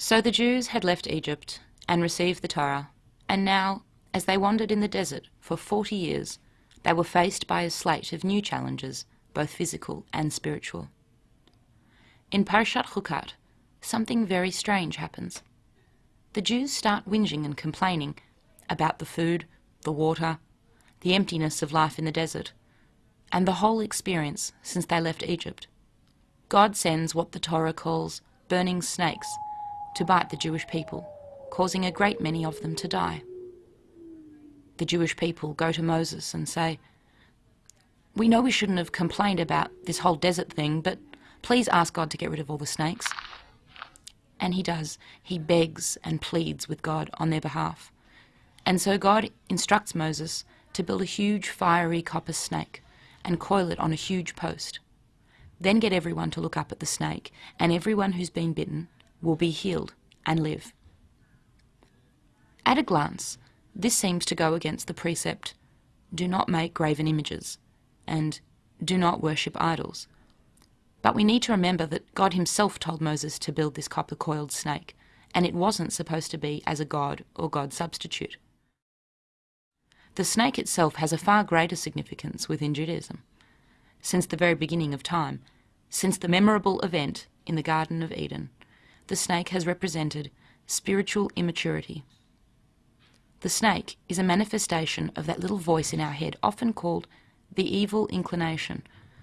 So the Jews had left Egypt and received the Torah, and now, as they wandered in the desert for 40 years, they were faced by a slate of new challenges, both physical and spiritual. In Parashat Chukat, something very strange happens. The Jews start whinging and complaining about the food, the water, the emptiness of life in the desert, and the whole experience since they left Egypt. God sends what the Torah calls burning snakes to bite the Jewish people, causing a great many of them to die. The Jewish people go to Moses and say, We know we shouldn't have complained about this whole desert thing, but please ask God to get rid of all the snakes. And he does. He begs and pleads with God on their behalf. And so God instructs Moses to build a huge fiery copper snake and coil it on a huge post. Then get everyone to look up at the snake, and everyone who's been bitten will be healed and live. At a glance, this seems to go against the precept do not make graven images and do not worship idols. But we need to remember that God himself told Moses to build this copper coiled snake, and it wasn't supposed to be as a god or god substitute. The snake itself has a far greater significance within Judaism. Since the very beginning of time, since the memorable event in the Garden of Eden, the snake has represented spiritual immaturity. The snake is a manifestation of that little voice in our head, often called the evil inclination,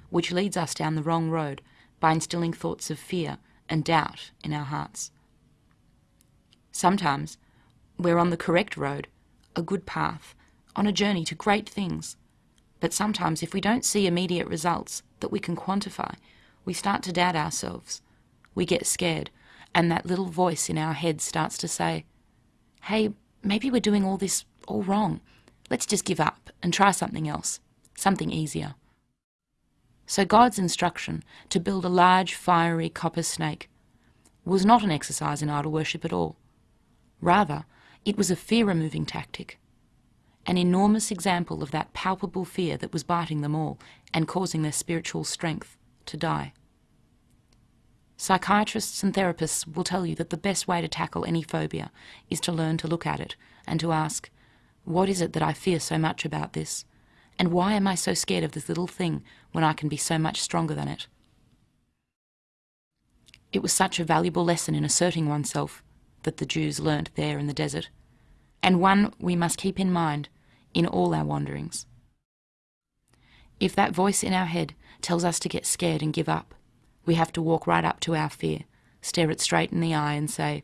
which leads us down the wrong road by instilling thoughts of fear and doubt in our hearts. Sometimes we're on the correct road, a good path, on a journey to great things. But sometimes, if we don't see immediate results that we can quantify, we start to doubt ourselves. We get scared, and that little voice in our head starts to say, Hey, maybe we're doing all this all wrong. Let's just give up and try something else, something easier. So God's instruction to build a large fiery copper snake was not an exercise in idol worship at all. Rather, it was a fear-removing tactic, an enormous example of that palpable fear that was biting them all and causing their spiritual strength to die. Psychiatrists and therapists will tell you that the best way to tackle any phobia is to learn to look at it and to ask, what is it that I fear so much about this? And why am I so scared of this little thing when I can be so much stronger than it? It was such a valuable lesson in asserting oneself that the Jews learnt there in the desert, and one we must keep in mind in all our wanderings. If that voice in our head tells us to get scared and give up, we have to walk right up to our fear, stare it straight in the eye and say,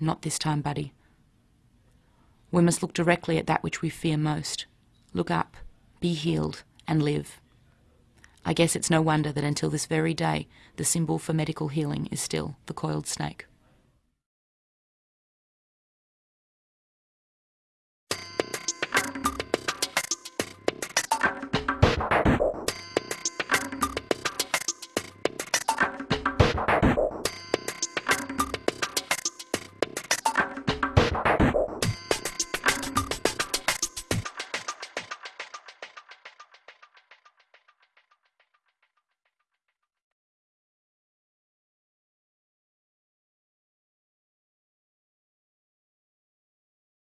Not this time, buddy. We must look directly at that which we fear most. Look up be healed, and live. I guess it's no wonder that until this very day, the symbol for medical healing is still the coiled snake.